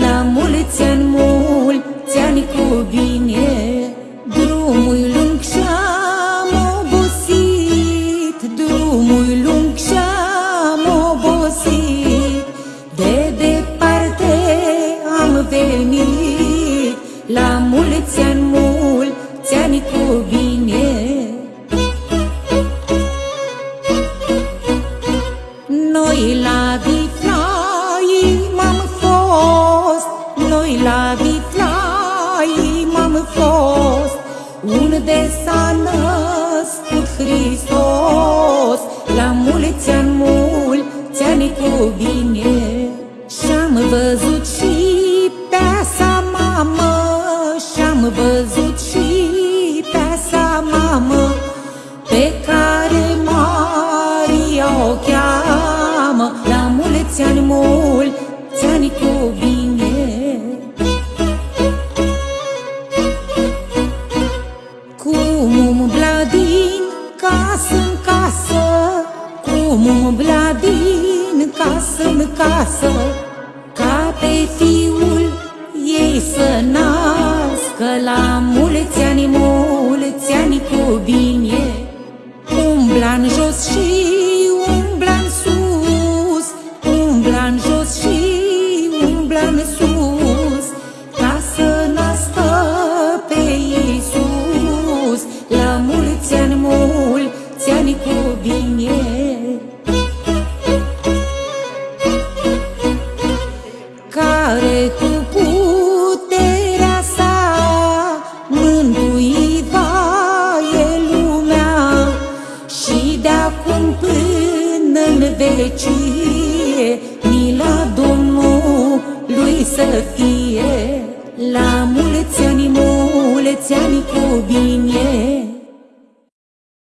La mulți ani, mulți ani cu bine Drumul lung și-am obosit Drumul lung și-am obosit. De departe am venit La mulți ani, mulți ani cu bine. Noi la la Vitlai m-am fost. Unde s-a născut Hristos. La mulți ani, mulți ani cu bine. Și-am văzut și pe sa mamă. Și-am văzut și pe sa mamă. Pe care casă în casă Cum umbla din casă în casă Ca pe fiul ei să nască La mulți ani, mulți ani cu bine vecie mila Domnului să fie la mulți ani, mulți ani cu bine.